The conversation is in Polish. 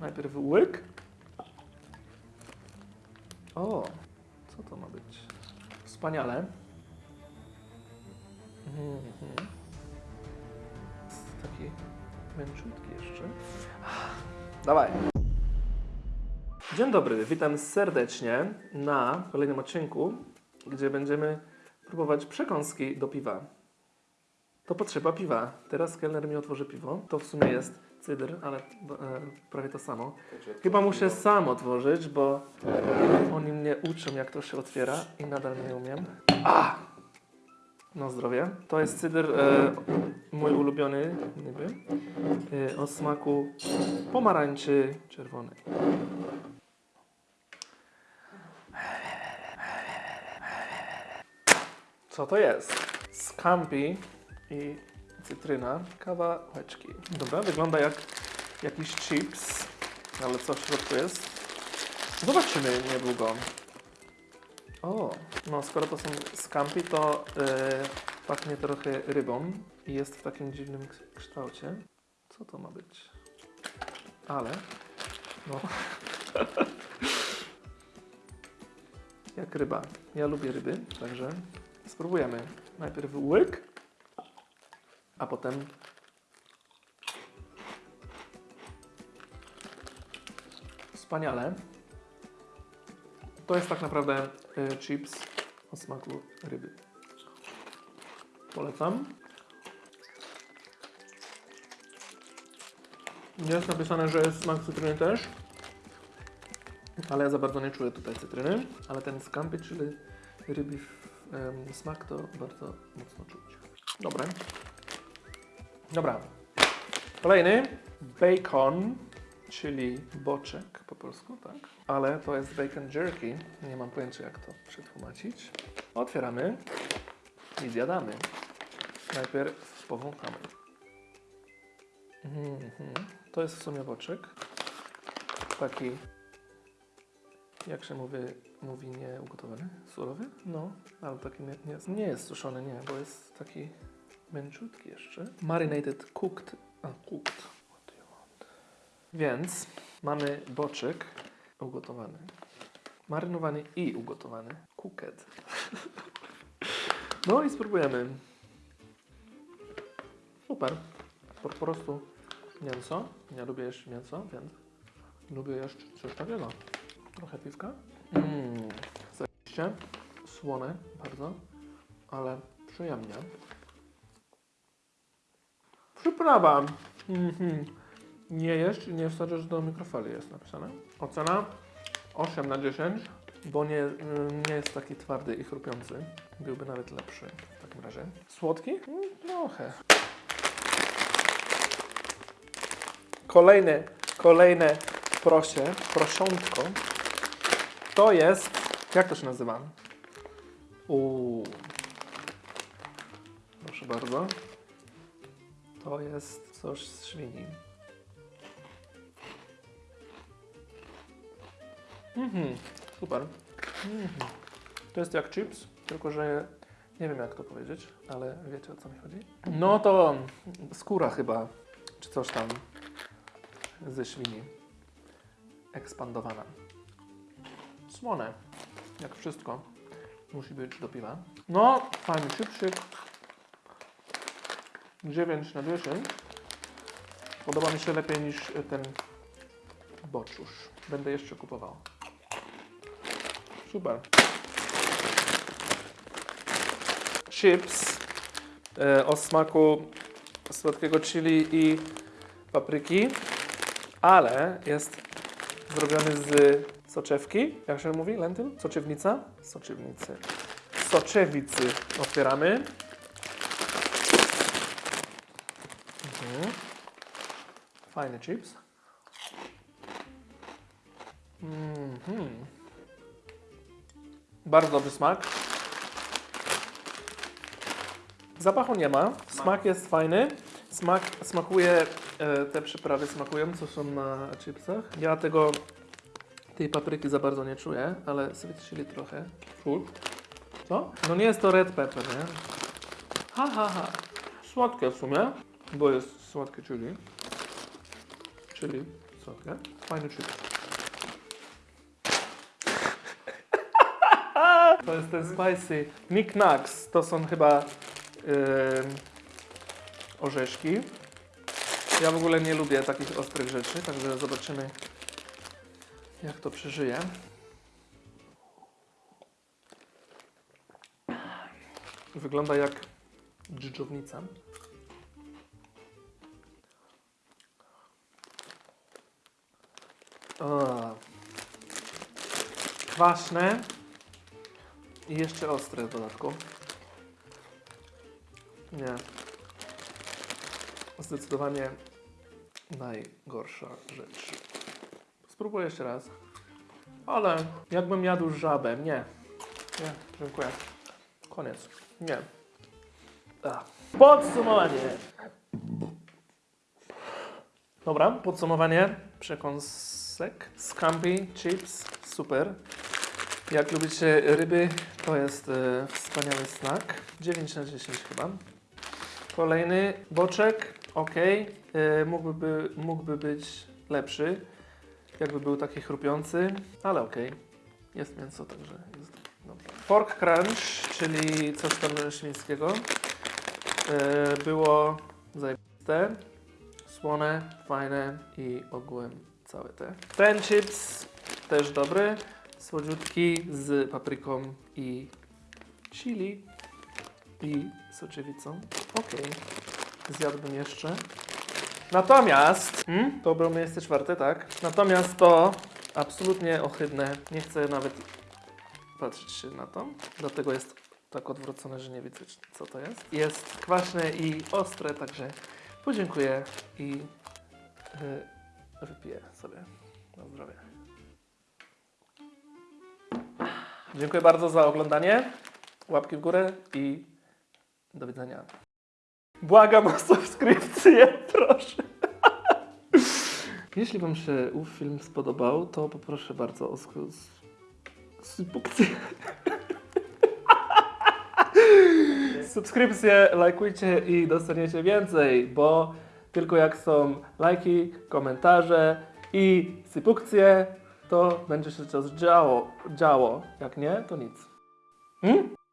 Najpierw łyk. O, co to ma być? Wspaniale. Mhm. Taki męczutki jeszcze. Dawaj. Dzień dobry, witam serdecznie na kolejnym odcinku, gdzie będziemy próbować przekąski do piwa. To potrzeba piwa. Teraz kelner mi otworzy piwo. To w sumie jest cydr, ale e, prawie to samo. Chyba muszę sam otworzyć, bo oni mnie uczą, jak to się otwiera i nadal nie umiem. A! No zdrowie. To jest cydr e, mój ulubiony, niby, e, o smaku pomarańczy czerwonej. Co to jest? Scampi i cytryna, kawałeczki. Dobra, wygląda jak jakiś chips, ale co w środku jest? Zobaczymy niedługo. O, no skoro to są scampi, to yy, pachnie trochę rybą i jest w takim dziwnym kształcie. Co to ma być? Ale, no. jak ryba. Ja lubię ryby, także spróbujemy. Najpierw łyk, a potem wspaniale. To jest tak naprawdę y, chips o smaku ryby. Polecam. Jest napisane, że jest smak cytryny też, ale ja za bardzo nie czuję tutaj cytryny, ale ten scampi, czyli ryby em, smak to bardzo mocno czuć. Dobre. Dobra. Kolejny. Bacon, czyli boczek po polsku, tak? Ale to jest bacon jerky. Nie mam pojęcia jak to przetłumaczyć. Otwieramy i zjadamy. Najpierw powąchamy. Mhm. To jest w sumie boczek. Taki, jak się mówi, mówi nie ugotowany? Surowy? No, ale taki nie, nie, nie jest suszony, nie, bo jest taki męczutki jeszcze. Marinated cooked. A, cooked. What do you want? Więc mamy boczek ugotowany. Marynowany i ugotowany. Cooked. No i spróbujemy. Super. Po, prostu mięso. Ja lubię jeść mięso, więc lubię jeść coś takiego. Trochę piwka. Mmm. Słone bardzo, ale przyjemnie. Przyprawa. Mhm. Nie i nie wsadzasz do mikrofali jest napisane. Ocena 8 na 10, bo nie, mm, nie jest taki twardy i chrupiący. Byłby nawet lepszy w takim razie. Słodki? Mm, Trochę. Kolejne, kolejne prosie, prosiątko. To jest, jak to się nazywa? Uuu. Proszę bardzo. To jest coś z świni. Mhm, super. Mhm. To jest jak chips, tylko że nie wiem jak to powiedzieć, ale wiecie o co mi chodzi? No to skóra chyba, czy coś tam ze świni. Ekspandowana. Słone, jak wszystko. Musi być do piwa. No, fajny chipsik. 9 na 10. Podoba mi się lepiej niż ten boczusz. Będę jeszcze kupował. Super. Chips e, o smaku słodkiego chili i papryki, ale jest zrobiony z soczewki. Jak się mówi? Lentyl? Soczewnica? Soczewnicy. Soczewicy otwieramy. Mhm. Fajny chips. Mhm. Bardzo dobry smak. Zapachu nie ma. Smak jest fajny. Smak, smakuje, e, te przyprawy smakują, co są na chipsach. Ja tego, tej papryki za bardzo nie czuję, ale sweet chili trochę. Full. Co? No nie jest to red pepper, nie? Ha, ha, ha. Słodkie w sumie, bo jest słodkie chili. Chili Słodkie. Fajny chips. To jest ten spicy. Nick Knacks. To są chyba ym, orzeszki. Ja w ogóle nie lubię takich ostrych rzeczy, także zobaczymy jak to przeżyje. Wygląda jak dżdżownica. O. Kwaśne i jeszcze ostre w dodatku. Nie. Zdecydowanie najgorsza rzecz. Spróbuję jeszcze raz. Ale jakbym jadł żabę. Nie. Nie, dziękuję. Koniec. Nie. Ach. Podsumowanie. Dobra, podsumowanie. Przekąsek. Scampi, chips, super. Jak lubicie ryby, to jest e, wspaniały snack. 9 na 10 chyba. Kolejny boczek, ok. E, mógłby, by, mógłby być lepszy, jakby był taki chrupiący, ale ok. Jest mięso, także jest dobrze. Pork crunch, czyli coś tam świńskiego. E, było zajebiste, słone, fajne i ogółem całe te. Ten chips też dobry, słodziutki z papryką i chili i soczewicą. Okej, zjadłbym jeszcze. Natomiast, hmm? było miejsce czwarte, tak? Natomiast to absolutnie ohydne. Nie chcę nawet patrzeć się na to. Dlatego jest tak odwrócone, że nie widzę, co to jest. Jest kwaśne i ostre, także podziękuję i yy, wypiję sobie na zdrowie. Dziękuję bardzo za oglądanie. Łapki w górę i do widzenia. Błagam o subskrypcję, proszę. Jeśli Wam się ów film spodobał, to poproszę bardzo o subskrypcję. Subskrypcję, lajkujcie i dostaniecie więcej, bo tylko jak są lajki, komentarze i subskrypcje, to będzie się coś działo. działo. Jak nie, to nic. Hmm?